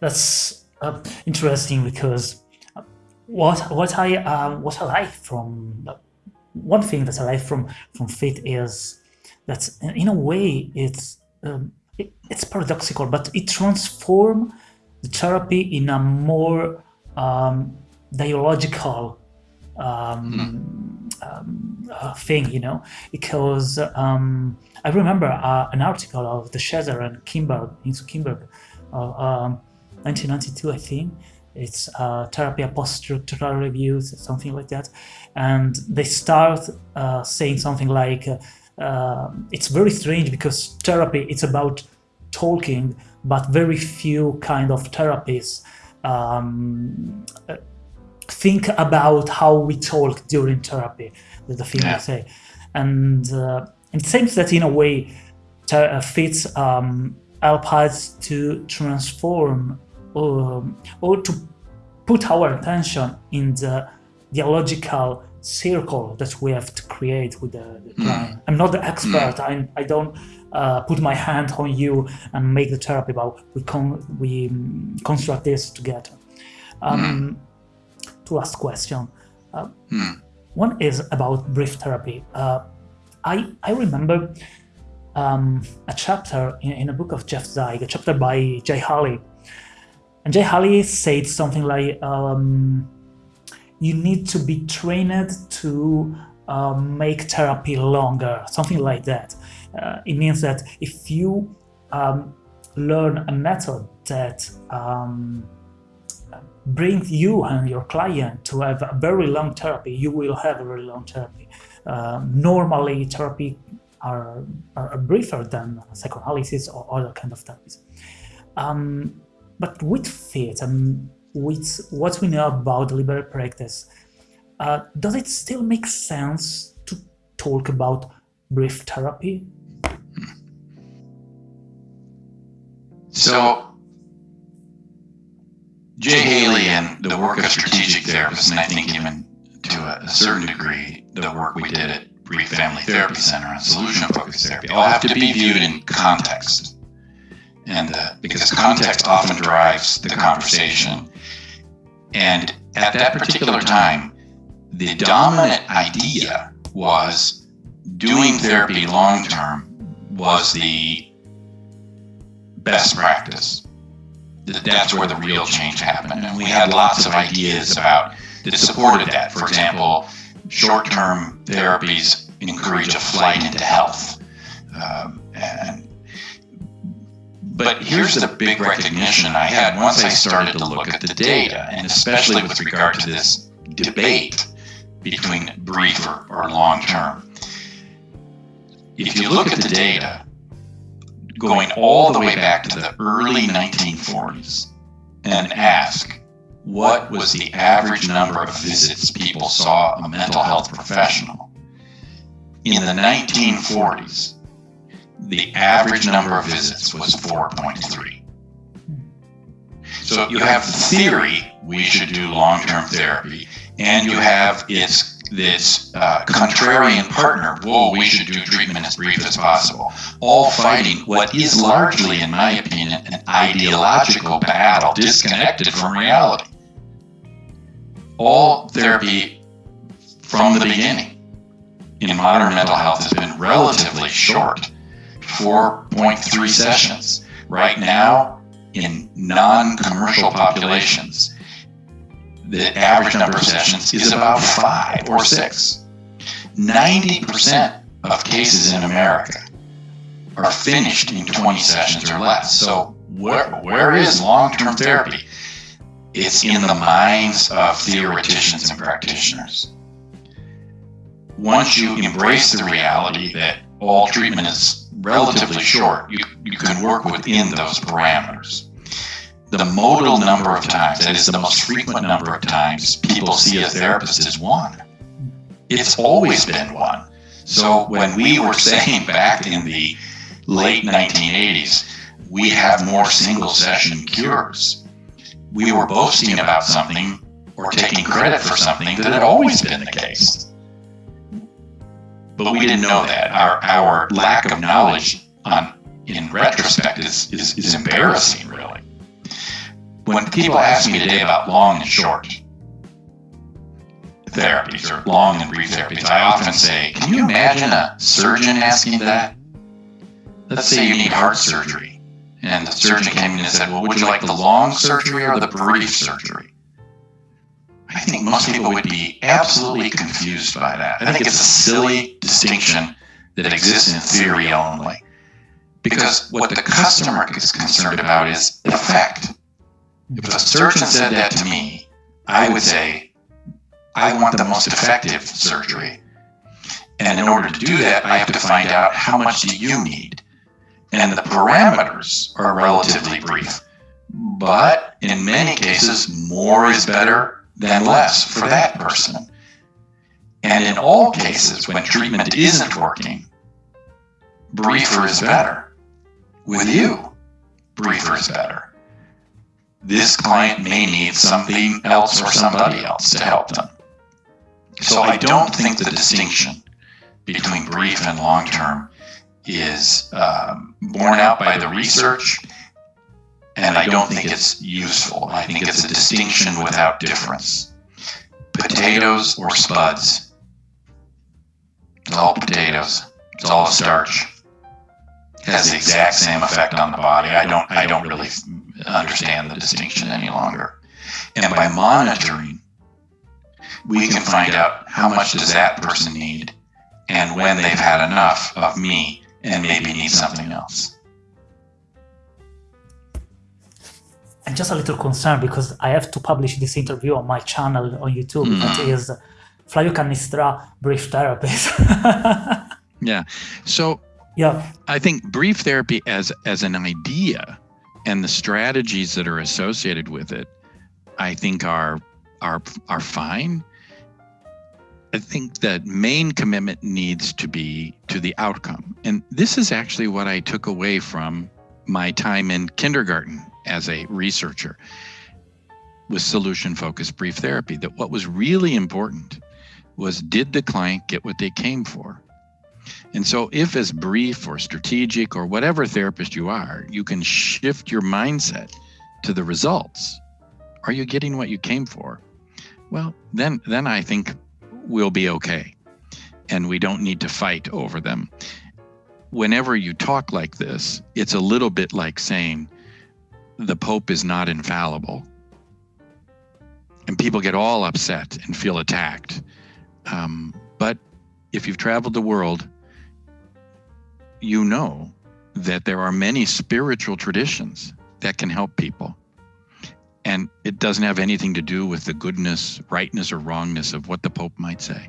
that's uh, interesting because what what I um, what I like from one thing that I like from from FIT is that in a way it's um, it, it's paradoxical, but it transforms the therapy in a more um, dialogical um, mm. um, uh, thing, you know, because um, I remember uh, an article of de Shazer and Kim Berg, into Kimberg, uh, 1992, I think. It's uh, therapy post-structural reviews, something like that. And they start uh, saying something like, uh, it's very strange because therapy, it's about talking, but very few kind of therapies um, think about how we talk during therapy, the thing yeah. I say. And uh, it seems that in a way uh, fits um, help us to transform um, or to put our attention in the dialogical circle that we have to create with the, the hmm. client. I'm not the expert. Mm. I, I don't uh, put my hand on you and make the therapy, but we, con we construct this together. Um, mm two last question. Uh, hmm. One is about brief therapy. Uh, I, I remember um, a chapter in, in, a book of Jeff Zeig, a chapter by Jay Haley. And Jay Haley said something like, um, you need to be trained to uh, make therapy longer, something like that. Uh, it means that if you um, learn a method that um, bring you and your client to have a very long therapy, you will have a very long therapy. Um, normally, therapy are, are, briefer than psychoanalysis or other kind of therapies. Um, but with and with what we know about deliberate practice, uh, does it still make sense to talk about brief therapy? So Jay Haley and the work of strategic therapists, and I think even to a, a certain degree, the work we did at Brief Family Therapy Center on solution-focused therapy, all have to be viewed in context. And uh, because context often drives the conversation. And at that particular time, the dominant idea was doing therapy long-term was the best practice that's where the real change happened. And we had lots of ideas about that supported that. For example, short-term therapies encourage a flight into health. Um, and but here's the big recognition I had once I started to look at the data, and especially with regard to this debate between brief or, or long term. If you look at the data, going all the way back to the early 1940s and ask what was the average number of visits people saw a mental health professional. In the 1940s, the average number of visits was 4.3. So you have the theory we should do long-term therapy, and you have its this uh, contrarian partner, whoa, we should do treatment as brief as possible, all fighting what is largely, in my opinion, an ideological battle disconnected from reality. All therapy from the beginning in modern mental health has been relatively short, 4.3 sessions. Right now, in non-commercial populations, the average number of sessions is about five or six. 90% of cases in America are finished in 20 sessions or less. So where, where is long-term therapy? It's in the minds of theoreticians and practitioners. Once you embrace the reality that all treatment is relatively short, you, you can work within those parameters the modal number of times, that is the most frequent number of times people see a therapist is one. It's always been one. So when we were saying back in the late 1980s, we have more single session cures, we were boasting about something or taking credit for something that had always been the case. But we didn't know that. Our, our lack of knowledge on, in retrospect is, is, is embarrassing, really. when people ask me today about long and short therapies or long and brief therapies, I often say, can you imagine a surgeon asking that? Let's say you need heart surgery. And the surgeon came in and said, well, would you like the long surgery or the brief surgery? I think most people would be absolutely confused by that. I think it's a silly distinction that exists in theory only. Because what the customer is concerned about is effect. If a surgeon said that to me, I would say, I want the most effective surgery. And in order to do that, I have to find out how much do you need. And the parameters are relatively brief. But in many cases, more is better than less for that person. And in all cases, when treatment isn't working, briefer is better. With you, briefer is better. This client may need something else or somebody else to help them. So I don't think the distinction between brief and long term is um, borne out by the research, and I don't think it's useful. I think it's a distinction without difference. Potatoes or spuds. It's all potatoes. It's all starch. It has the exact same effect on the body. I don't. I don't really understand the distinction any longer. And by monitoring we can find out how much does that person need and when they've had enough of me and maybe need something else. I'm just a little concerned because I have to publish this interview on my channel on YouTube. Mm. That is Flavio Cannistra, brief therapist. yeah. So yeah, I think brief therapy as as an idea and the strategies that are associated with it, I think are are are fine. I think that main commitment needs to be to the outcome. And this is actually what I took away from my time in kindergarten as a researcher with solution focused brief therapy that what was really important was did the client get what they came for? And so, if as brief or strategic or whatever therapist you are, you can shift your mindset to the results, are you getting what you came for? Well, then, then I think we'll be okay. And we don't need to fight over them. Whenever you talk like this, it's a little bit like saying the Pope is not infallible. And people get all upset and feel attacked. Um, but if you've traveled the world, you know that there are many spiritual traditions that can help people. And it doesn't have anything to do with the goodness, rightness, or wrongness of what the Pope might say.